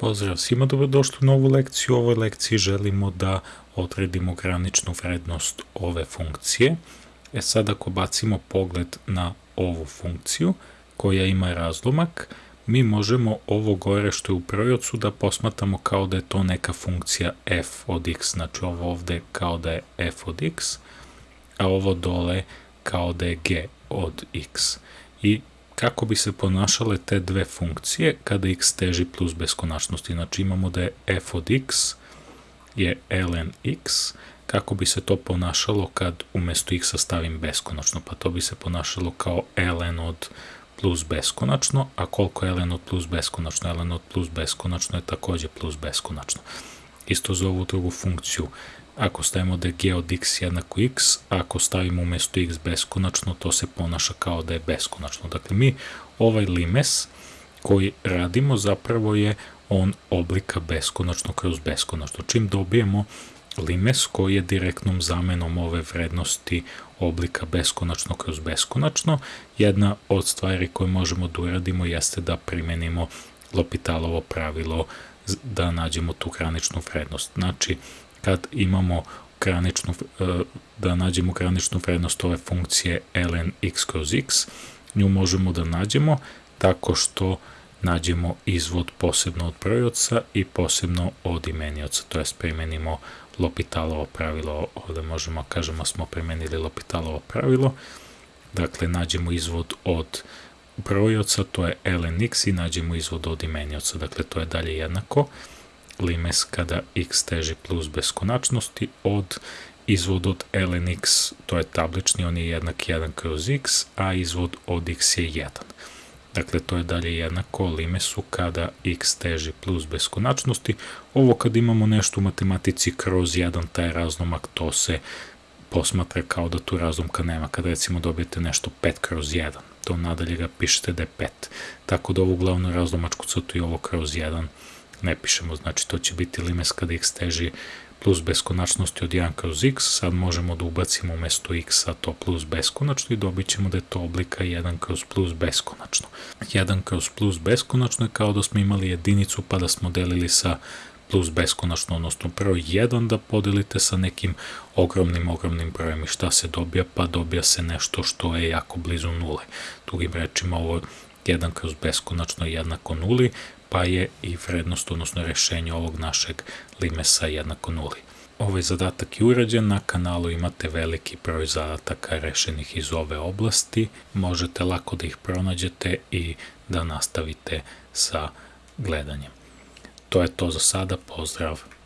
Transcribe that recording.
Pozdrav svima, dobrodošli u novu lekciju. U ovoj lekciji želimo da odredimo graničnu vrednost ove funkcije. E sad ako bacimo pogled na ovu funkciju koja ima razlomak, mi možemo ovo gore što je u projocu da posmatamo kao da je to neka funkcija f od x, znači ovo ovde kao da je f od x, a ovo dole kao da je g od x. I kako bi se ponašale te dve funkcije kada x teži plus beskonačnosti. Znači imamo da je f od x je ln x, kako bi se to ponašalo kad umesto x stavim beskonačno, pa to bi se ponašalo kao ln od plus beskonačno, a koliko je ln od plus beskonačno? ln od plus beskonačno je takođe plus beskonačno. Isto za ovu drugu funkciju Ako stavimo da je g od x jednako x, a ako stavimo umesto x beskonačno, to se ponaša kao da je beskonačno. Dakle, mi ovaj limes koji radimo zapravo je on oblika beskonačno kroz beskonačno. Čim dobijemo limes koji je direktnom zamenom ove vrednosti oblika beskonačno kroz beskonačno, jedna od stvari koje možemo da uradimo jeste da primenimo Lopitalovo pravilo da nađemo tu graničnu vrednost. Znači, kad imamo graničnu, e, da nađemo graničnu vrednost ove funkcije ln x kroz x, nju možemo da nađemo tako što nađemo izvod posebno od brojoca i posebno od imenioca, to jest primenimo Lopitalovo pravilo, ovde možemo kažemo smo primenili Lopitalovo pravilo, dakle nađemo izvod od brojoca, to je ln x i nađemo izvod od imenioca, dakle to je dalje jednako, limes kada x teži plus beskonačnosti od izvod od ln x, to je tablični, on je jednak 1 kroz x, a izvod od x je 1. Dakle, to je dalje jednako limesu kada x teži plus beskonačnosti. Ovo kad imamo nešto u matematici kroz 1, taj razlomak, to se posmatra kao da tu razlomka nema. Kad recimo dobijete nešto 5 kroz 1, to nadalje ga pišete da je 5. Tako da ovu glavnu razlomačku crtu i ovo kroz 1 ne pišemo, znači to će biti limes kada x teži plus beskonačnosti od 1 kroz x, sad možemo da ubacimo umesto x-a to plus beskonačno i dobit ćemo da je to oblika 1 kroz plus beskonačno. 1 kroz plus beskonačno je kao da smo imali jedinicu pa da smo delili sa plus beskonačno, odnosno prvo 1 da podelite sa nekim ogromnim, ogromnim brojem i šta se dobija? Pa dobija se nešto što je jako blizu nule. Drugim rečima ovo 1 kroz beskonačno je jednako nuli, pa je i vrednost, odnosno rešenje ovog našeg limesa jednako nuli. Ovaj zadatak je urađen, na kanalu imate veliki broj zadataka rešenih iz ove oblasti, možete lako da ih pronađete i da nastavite sa gledanjem. To je to za sada, pozdrav!